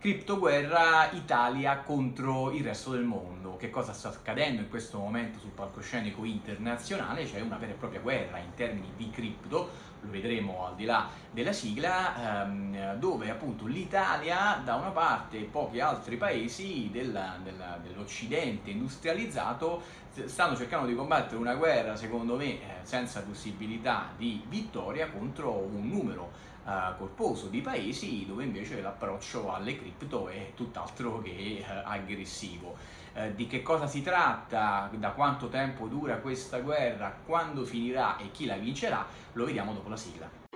Criptoguerra Italia contro il resto del mondo. Che cosa sta accadendo in questo momento sul palcoscenico internazionale? C'è una vera e propria guerra in termini di cripto, lo vedremo al di là della sigla, ehm, dove appunto l'Italia da una parte e pochi altri paesi dell'Occidente industrializzato stanno cercando di combattere una guerra, secondo me, eh, senza possibilità di vittoria contro un numero eh, corposo di paesi dove invece l'approccio alle cripto è tutt'altro che eh, aggressivo. Di che cosa si tratta, da quanto tempo dura questa guerra, quando finirà e chi la vincerà, lo vediamo dopo la sigla.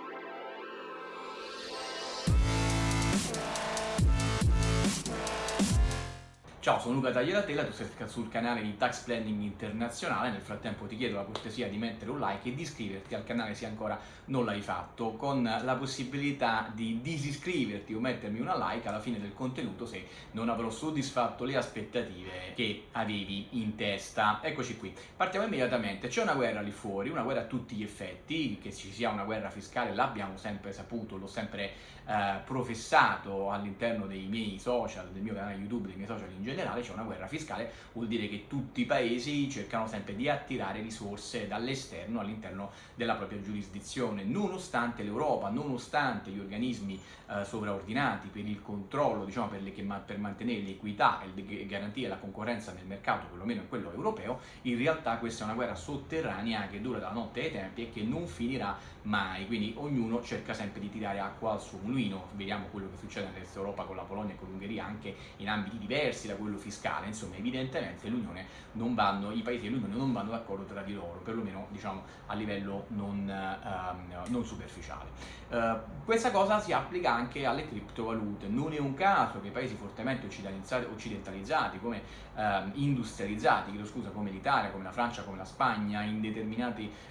Ciao, sono Luca Tagliatella, tu sei sul canale di Tax Planning Internazionale, nel frattempo ti chiedo la cortesia di mettere un like e di iscriverti al canale se ancora non l'hai fatto, con la possibilità di disiscriverti o mettermi una like alla fine del contenuto se non avrò soddisfatto le aspettative che avevi in testa. Eccoci qui, partiamo immediatamente, c'è una guerra lì fuori, una guerra a tutti gli effetti, che ci sia una guerra fiscale l'abbiamo sempre saputo, l'ho sempre eh, professato all'interno dei miei social, del mio canale YouTube, dei miei social in generale, generale c'è una guerra fiscale, vuol dire che tutti i paesi cercano sempre di attirare risorse dall'esterno all'interno della propria giurisdizione, nonostante l'Europa, nonostante gli organismi eh, sovraordinati per il controllo, diciamo per, le, per mantenere l'equità e garantire la concorrenza nel mercato, perlomeno in quello europeo, in realtà questa è una guerra sotterranea che dura dalla notte ai tempi e che non finirà mai, quindi ognuno cerca sempre di tirare acqua al suo mulino, vediamo quello che succede nell'est Europa con la Polonia e con l'Ungheria anche in ambiti diversi da quello fiscale, insomma evidentemente vanno, i paesi dell'Unione non vanno d'accordo tra di loro, perlomeno diciamo, a livello non, uh, non superficiale. Uh, questa cosa si applica anche alle criptovalute, non è un caso che paesi fortemente occidentalizzati, come uh, industrializzati, scusa, come l'Italia, come la Francia, come la Spagna,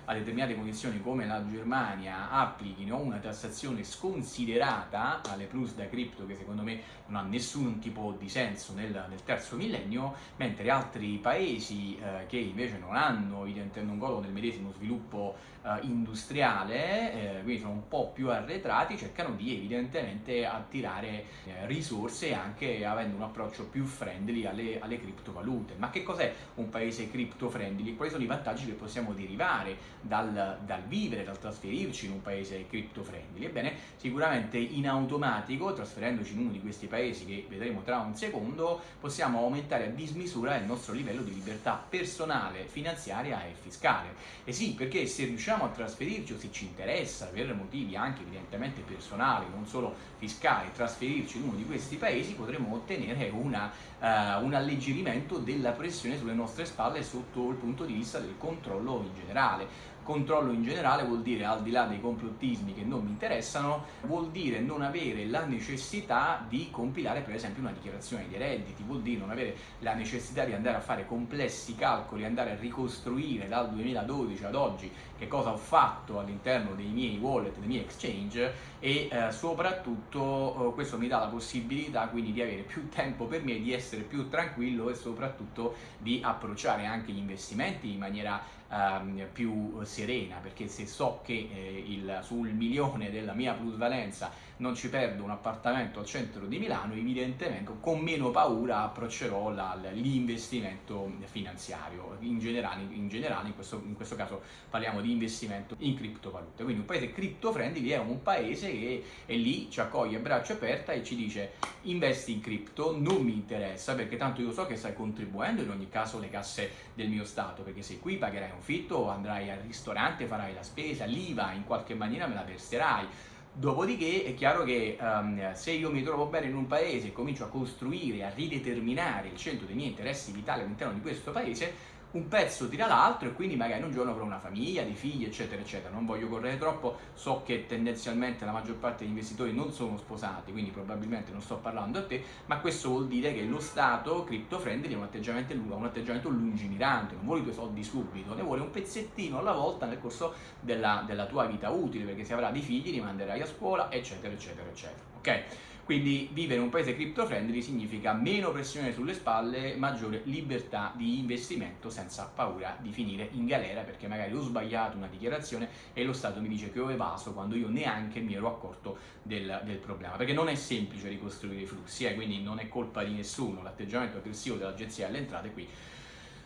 a determinate condizioni come la Germania applichino una tassazione sconsiderata alle plus da cripto che secondo me non ha nessun tipo di senso nel, nel terzo millennio, mentre altri paesi eh, che invece non hanno, non godono del medesimo sviluppo eh, industriale, eh, quindi sono un po' più arretrati, cercano di evidentemente attirare eh, risorse anche avendo un approccio più friendly alle, alle criptovalute. Ma che cos'è un paese cripto friendly? Quali sono i vantaggi che possiamo derivare dal, dal vivere, dal trasferirci in un paese cripto friendly? Ebbene, sicuramente in automatico, trasferendoci in uno di questi paesi che vedremo tra un secondo, possiamo aumentare a dismisura il nostro livello di libertà personale, finanziaria e fiscale. E sì, perché se riusciamo a trasferirci o se ci interessa per motivi anche evidentemente personali, non solo fiscali, trasferirci in uno di questi paesi, potremo ottenere una, uh, un alleggerimento della pressione sulle nostre spalle sotto il punto di vista del controllo in generale controllo in generale vuol dire, al di là dei complottismi che non mi interessano, vuol dire non avere la necessità di compilare per esempio una dichiarazione dei redditi, vuol dire non avere la necessità di andare a fare complessi calcoli, andare a ricostruire dal 2012 ad oggi che cosa ho fatto all'interno dei miei wallet, dei miei exchange e eh, soprattutto eh, questo mi dà la possibilità quindi di avere più tempo per me, di essere più tranquillo e soprattutto di approcciare anche gli investimenti in maniera ehm, più serena perché se so che eh, il, sul milione della mia plusvalenza non ci perdo un appartamento al centro di Milano evidentemente con meno paura approccerò l'investimento finanziario. In generale, in, generale in, questo, in questo caso parliamo di investimento in criptovalute. Quindi un paese cripto friendly è un paese che è lì, ci accoglie a braccia aperte e ci dice investi in cripto, non mi interessa perché tanto io so che stai contribuendo in ogni caso alle casse del mio Stato perché se qui pagherai un fitto, andrai al ristorante, farai la spesa, l'IVA in qualche maniera me la verserai. Dopodiché è chiaro che um, se io mi trovo bene in un paese e comincio a costruire, a rideterminare il centro dei miei interessi vitali all'interno di questo paese, un pezzo tira l'altro e quindi magari un giorno avrò una famiglia, dei figli eccetera eccetera, non voglio correre troppo, so che tendenzialmente la maggior parte degli investitori non sono sposati, quindi probabilmente non sto parlando a te, ma questo vuol dire che lo Stato crypto friendly ha un atteggiamento, un atteggiamento lungimirante, non vuole i tuoi soldi subito, ne vuole un pezzettino alla volta nel corso della, della tua vita utile, perché se avrà dei figli li manderai a scuola eccetera eccetera eccetera. Ok? Quindi vivere in un paese crypto friendly significa meno pressione sulle spalle, maggiore libertà di investimento senza paura di finire in galera perché magari ho sbagliato una dichiarazione e lo Stato mi dice che ho evaso quando io neanche mi ero accorto del, del problema. Perché non è semplice ricostruire i flussi, eh, quindi non è colpa di nessuno, l'atteggiamento aggressivo dell'Agenzia delle Entrate qui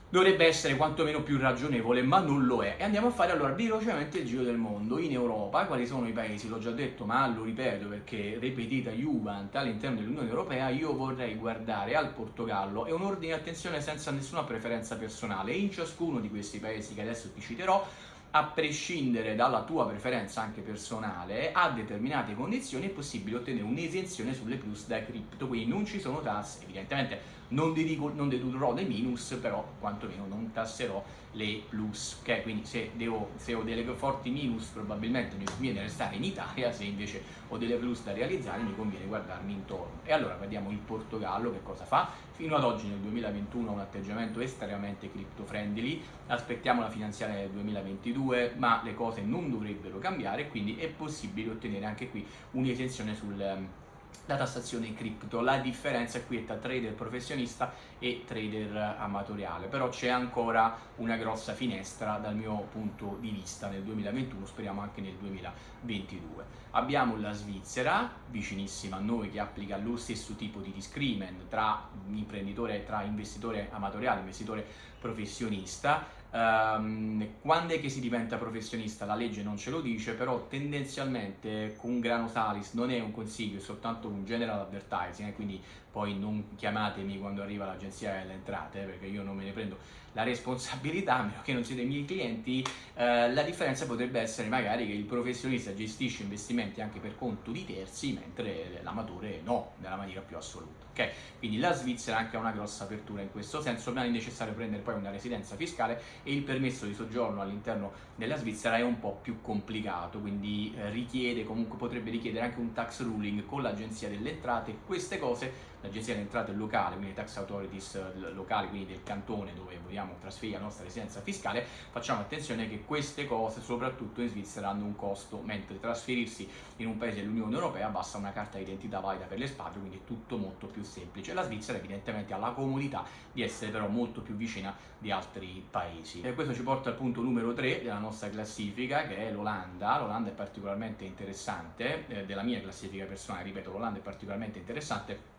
dovrebbe essere quantomeno più ragionevole, ma non lo è. E andiamo a fare allora velocemente il giro del mondo. In Europa, quali sono i paesi? L'ho già detto, ma lo ripeto perché ripetita Juvent all'interno dell'Unione Europea, io vorrei guardare al Portogallo. È un ordine di attenzione senza nessuna preferenza personale. In ciascuno di questi paesi che adesso ti citerò, a prescindere dalla tua preferenza anche personale, a determinate condizioni è possibile ottenere un'esenzione sulle plus da cripto, quindi non ci sono tasse, evidentemente non, dedico, non dedurrò dei minus, però quantomeno non tasserò le plus, ok? Quindi se, devo, se, ho delle forti minus probabilmente mi conviene restare in Italia, se invece ho delle plus da realizzare mi conviene guardarmi intorno. E allora vediamo il Portogallo che cosa fa. Fino ad oggi nel 2021 ha un atteggiamento estremamente crypto friendly, aspettiamo la finanziaria del 2022, ma le cose non dovrebbero cambiare, quindi è possibile ottenere anche qui un'esenzione sul la tassazione cripto. La differenza qui è tra trader professionista e trader amatoriale, però c'è ancora una grossa finestra dal mio punto di vista nel 2021, speriamo anche nel 2022. Abbiamo la Svizzera, vicinissima a noi, che applica lo stesso tipo di discrimen tra imprenditore, tra investitore amatoriale e investitore professionista, Um, quando è che si diventa professionista? La legge non ce lo dice, però tendenzialmente con grano salis non è un consiglio, è soltanto un general advertising, eh, quindi poi non chiamatemi quando arriva l'agenzia delle entrate, eh, perché io non me ne prendo la responsabilità, a meno che non siete i miei clienti, eh, la differenza potrebbe essere magari che il professionista gestisce investimenti anche per conto di terzi, mentre l'amatore no, nella maniera più assoluta. Okay? Quindi la Svizzera anche ha una grossa apertura in questo senso, ma è necessario prendere poi una residenza fiscale e il permesso di soggiorno all'interno della Svizzera è un po' più complicato, quindi eh, richiede, comunque potrebbe richiedere anche un tax ruling con l'agenzia delle entrate, queste cose l'agenzia delle entrate locale, quindi tax authorities eh, locali, quindi del cantone dove vogliamo trasferire la nostra residenza fiscale, facciamo attenzione che queste cose, soprattutto in Svizzera, hanno un costo, mentre trasferirsi in un paese dell'Unione Europea basta una carta d'identità valida per le spade, quindi è tutto molto più semplice. La Svizzera evidentemente ha la comodità di essere però molto più vicina di altri paesi. E questo ci porta al punto numero 3 della nostra classifica, che è l'Olanda. L'Olanda è particolarmente interessante, eh, della mia classifica personale, ripeto, l'Olanda è particolarmente interessante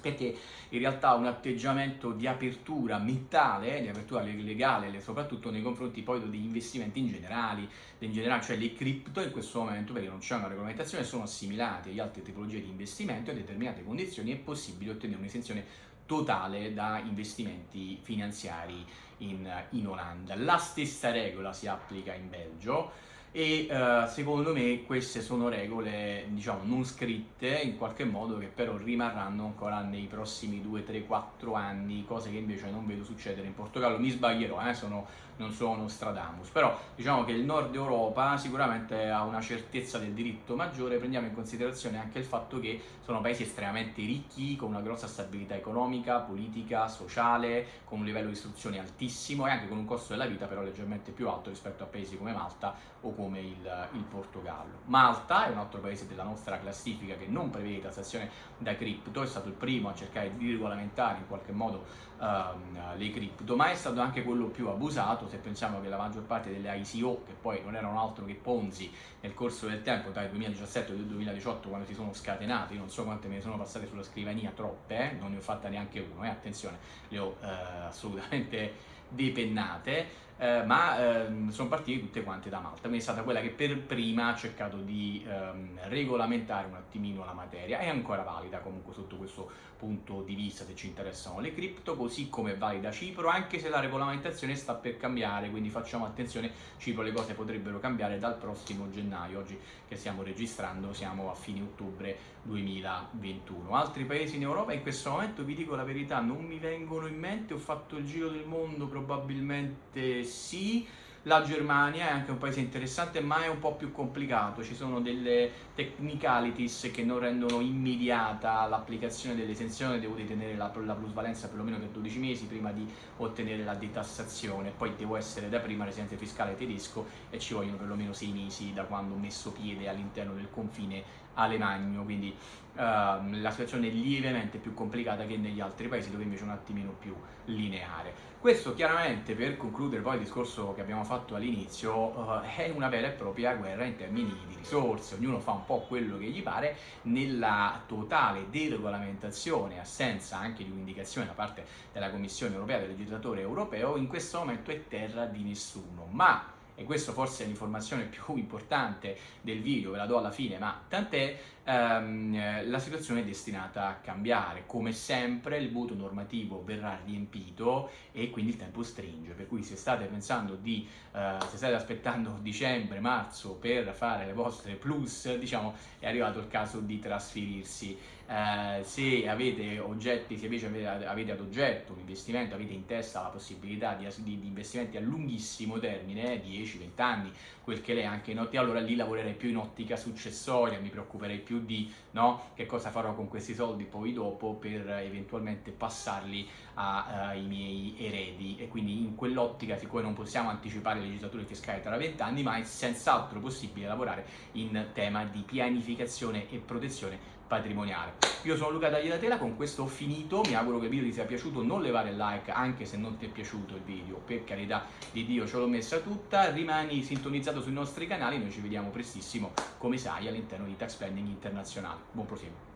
perché in realtà un atteggiamento di apertura mentale, di apertura legale, soprattutto nei confronti poi degli investimenti in generale, in generale, cioè le cripto in questo momento, perché non c'è una regolamentazione, sono assimilate agli altre tipologie di investimento e a determinate condizioni è possibile ottenere un'esenzione totale da investimenti finanziari in, in Olanda. La stessa regola si applica in Belgio, e uh, secondo me queste sono regole diciamo non scritte in qualche modo che però rimarranno ancora nei prossimi 2, 3, 4 anni cose che invece non vedo succedere in Portogallo. Mi sbaglierò, eh, sono, non sono Stradamus però diciamo che il nord Europa sicuramente ha una certezza del diritto maggiore prendiamo in considerazione anche il fatto che sono paesi estremamente ricchi con una grossa stabilità economica, politica, sociale con un livello di istruzione altissimo e anche con un costo della vita però leggermente più alto rispetto a paesi come Malta o come il, il, Portogallo. Malta è un altro paese della nostra classifica che non prevede tassazione da cripto, è stato il primo a cercare di regolamentare in qualche modo um, le cripto, ma è stato anche quello più abusato se pensiamo che la maggior parte delle ICO, che poi non erano altro che Ponzi nel corso del tempo, tra il 2017 e il 2018 quando si sono scatenate, io non so quante me ne sono passate sulla scrivania, troppe, eh? non ne ho fatta neanche uno, eh? attenzione, le ho eh, assolutamente depennate, eh, ma ehm, sono partite tutte quante da Malta, quindi è stata quella che per prima ha cercato di ehm, regolamentare un attimino la materia, è ancora valida comunque sotto questo punto di vista se ci interessano le cripto, così come è valida Cipro, anche se la regolamentazione sta per cambiare, quindi facciamo attenzione, Cipro le cose potrebbero cambiare dal prossimo gennaio, oggi che stiamo registrando siamo a fine ottobre 2021. Altri paesi in Europa in questo momento vi dico la verità non mi vengono in mente, ho fatto il giro del mondo probabilmente sì, la Germania è anche un paese interessante ma è un po' più complicato, ci sono delle technicalities che non rendono immediata l'applicazione dell'esenzione, devo detenere la, la plusvalenza perlomeno per 12 mesi prima di ottenere la detassazione, poi devo essere da prima residente fiscale tedesco e ci vogliono perlomeno 6 mesi da quando ho messo piede all'interno del confine Alemagno, quindi Uh, la situazione è lievemente più complicata che negli altri paesi dove invece è un attimino più lineare. Questo chiaramente, per concludere poi il discorso che abbiamo fatto all'inizio, uh, è una vera e propria guerra in termini di risorse, ognuno fa un po' quello che gli pare, nella totale deregolamentazione, assenza anche di un'indicazione da parte della Commissione europea, del legislatore europeo, in questo momento è terra di nessuno. Ma e questo forse è l'informazione più importante del video, ve la do alla fine, ma tant'è, ehm, la situazione è destinata a cambiare. Come sempre il vuoto normativo verrà riempito e quindi il tempo stringe, per cui se state pensando di, eh, se state aspettando dicembre, marzo per fare le vostre plus, diciamo è arrivato il caso di trasferirsi. Eh, se avete oggetti, se invece avete, avete, ad oggetto un investimento, avete in testa la possibilità di, di, di investimenti a lunghissimo termine, 10-20 anni, quel che lei anche in ottica, allora lì lavorerei più in ottica successoria, mi preoccuperei più di no, che cosa farò con questi soldi poi dopo per eventualmente passarli ai uh, miei eredi. E quindi in quell'ottica siccome non possiamo anticipare le legislature fiscali tra vent'anni ma è senz'altro possibile lavorare in tema di pianificazione e protezione patrimoniale. Io sono Luca Tagliatela, con questo ho finito, mi auguro che il video ti sia piaciuto, non levare il like anche se non ti è piaciuto il video, per carità di Dio ce l'ho messa tutta, rimani sintonizzato sui nostri canali, noi ci vediamo prestissimo, come sai, all'interno di Tax Planning Internazionale. Buon proseguo!